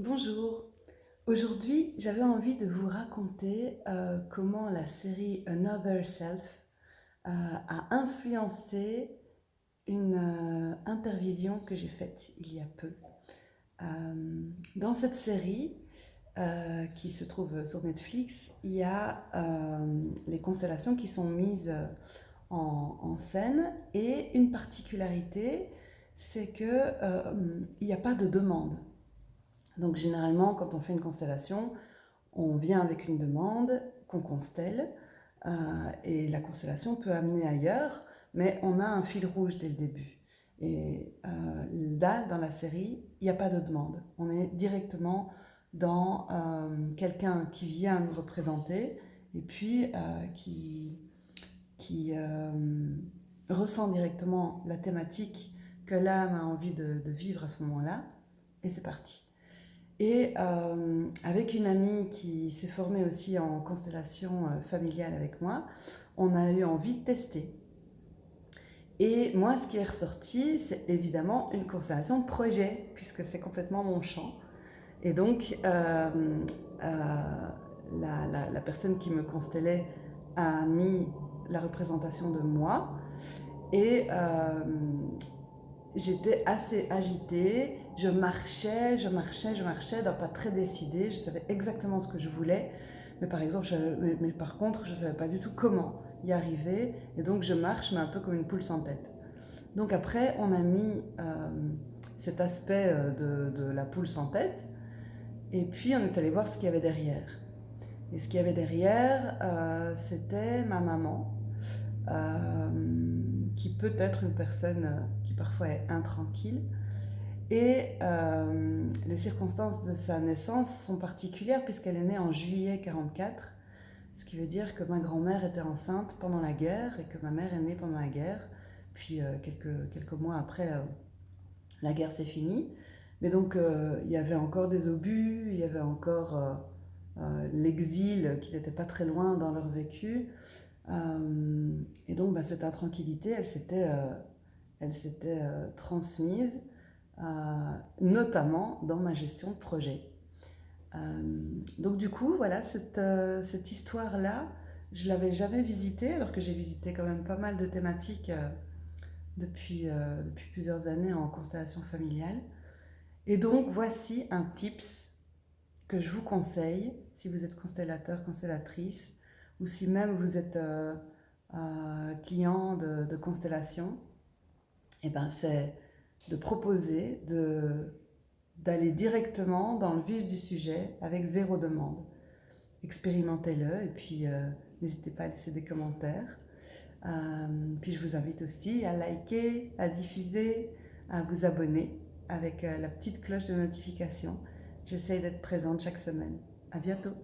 Bonjour. Aujourd'hui, j'avais envie de vous raconter euh, comment la série Another Self euh, a influencé une euh, intervision que j'ai faite il y a peu. dans cette série, qui se trouve sur Netflix, il y a les constellations qui sont mises en, scène et une particularité, c'est qu'il n'y a pas de demande. Donc généralement, quand on fait une constellation, on vient avec une demande qu'on constelle euh, et la constellation peut amener ailleurs, mais on a un fil rouge dès le début. Et euh, là, dans la série, il n'y a pas de demande. On est directement dans euh, quelqu'un qui vient nous représenter et puis qui, qui ressent directement la thématique que l'âme a envie de vivre à ce moment-là, et c'est parti. Et euh, avec une amie qui s'est formée aussi en constellation euh, familiale avec moi, on a eu envie de tester. Et moi, ce qui est ressorti, c'est évidemment une constellation projet, puisque c'est complètement mon champ. Et donc, euh, la, la, personne qui me constellait a mis la représentation de moi. Et j'étais assez agitée, je marchais, je marchais, je marchais, donc pas très décidée, je savais exactement ce que je voulais, mais par exemple, mais, par contre, je ne savais pas du tout comment y arriver, et donc je marche, mais un peu comme une poule sans tête. Donc après, on a mis euh, cet aspect euh, de, la poule sans tête, et puis on est allé voir ce qu'il y avait derrière. Et ce qu'il y avait derrière, euh, c'était ma maman, qui peut être une personne euh, qui parfois est intranquille. Et euh, les circonstances de sa naissance sont particulières puisqu'elle est née en juillet 44, ce qui veut dire que ma grand-mère était enceinte pendant la guerre et que ma mère est née pendant la guerre. Puis euh, quelques, quelques mois après, la guerre s'est finie. Mais donc il y avait encore des obus, il y avait encore l'exil qui n'était pas très loin dans leur vécu. Euh, et donc, bah, cette intranquillité, elle s'était, euh, elle s'était euh, transmise, notamment dans ma gestion de projet. donc, du coup, voilà, cette, cette histoire-là, je l'avais jamais visitée, alors que j'ai visité quand même pas mal de thématiques depuis, depuis plusieurs années en constellation familiale. Et donc, voici un tips que je vous conseille si vous êtes constellateur, constellatrice, ou si même vous êtes euh, euh, client de, constellation, et eh ben c'est de proposer d'aller directement dans le vif du sujet avec zéro demande. Expérimentez-le et puis euh, n'hésitez pas à laisser des commentaires. puis je vous invite aussi à liker, à diffuser, à vous abonner avec la petite cloche de notification. J'essaye d'être présente chaque semaine. À bientôt